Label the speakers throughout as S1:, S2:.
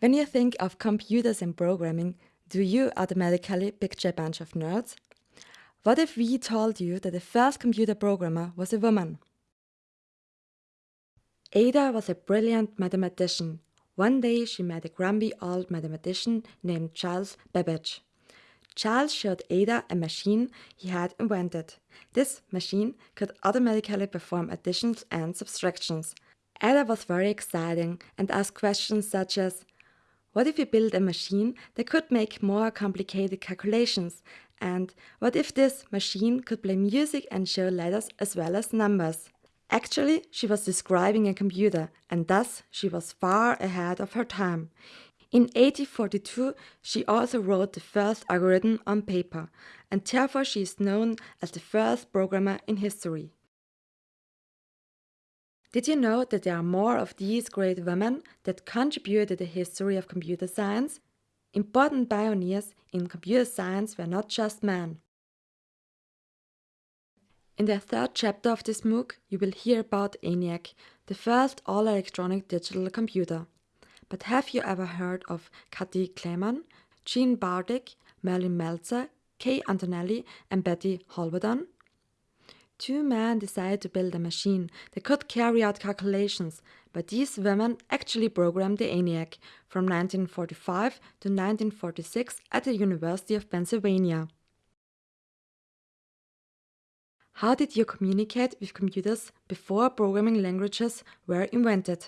S1: When you think of computers and programming, do you automatically picture a bunch of nerds? What if we told you that the first computer programmer was a woman? Ada was a brilliant mathematician. One day she met a grumpy old mathematician named Charles Babbage. Charles showed Ada a machine he had invented. This machine could automatically perform additions and subtractions. Ada was very exciting and asked questions such as, what if we build a machine that could make more complicated calculations? And what if this machine could play music and show letters as well as numbers? Actually, she was describing a computer, and thus she was far ahead of her time. In 1842, she also wrote the first algorithm on paper, and therefore she is known as the first programmer in history. Did you know that there are more of these great women that contributed to the history of computer science? Important pioneers in computer science were not just men. In the third chapter of this MOOC, you will hear about ENIAC, the first all-electronic digital computer. But have you ever heard of Kati Kleemann, Jean Bartik, Marlyn Meltzer, Kay Antonelli and Betty Holberton? Two men decided to build a machine that could carry out calculations, but these women actually programmed the ENIAC from 1945 to 1946 at the University of Pennsylvania. How did you communicate with computers before programming languages were invented?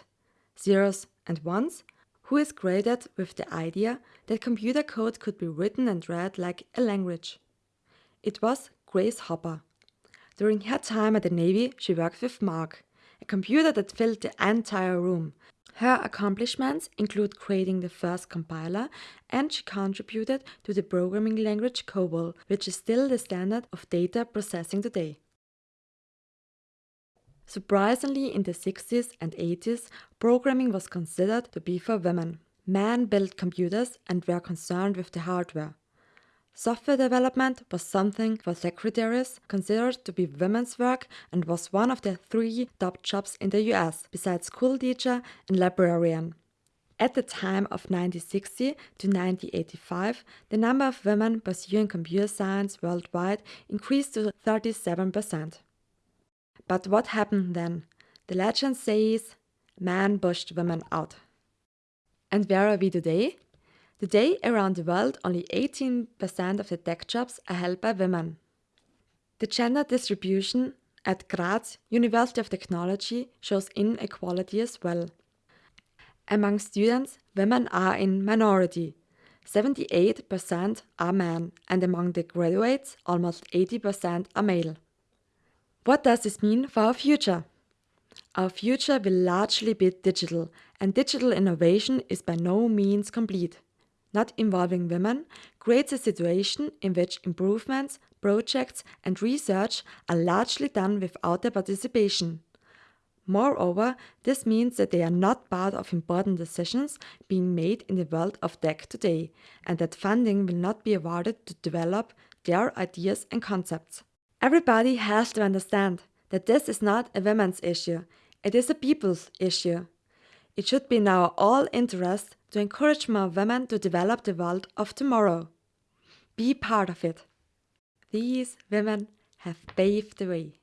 S1: Zeros and ones? Who is created with the idea that computer code could be written and read like a language? It was Grace Hopper. During her time at the Navy, she worked with Mark, a computer that filled the entire room. Her accomplishments include creating the first compiler, and she contributed to the programming language COBOL, which is still the standard of data processing today. Surprisingly, in the 60s and 80s, programming was considered to be for women. Men built computers and were concerned with the hardware. Software development was something for secretaries, considered to be women's work, and was one of the three top jobs in the US, besides school teacher and librarian. At the time of 1960 to 1985, the number of women pursuing computer science worldwide increased to 37%. But what happened then? The legend says man pushed women out. And where are we today? Today, around the world, only 18% of the tech jobs are held by women. The gender distribution at Graz University of Technology shows inequality as well. Among students, women are in minority. 78% are men, and among the graduates, almost 80% are male. What does this mean for our future? Our future will largely be digital, and digital innovation is by no means complete not involving women, creates a situation in which improvements, projects and research are largely done without their participation. Moreover, this means that they are not part of important decisions being made in the world of tech today, and that funding will not be awarded to develop their ideas and concepts. Everybody has to understand that this is not a women's issue, it is a people's issue. It should be in our all interest to encourage more women to develop the world of tomorrow. Be part of it. These women have paved the way.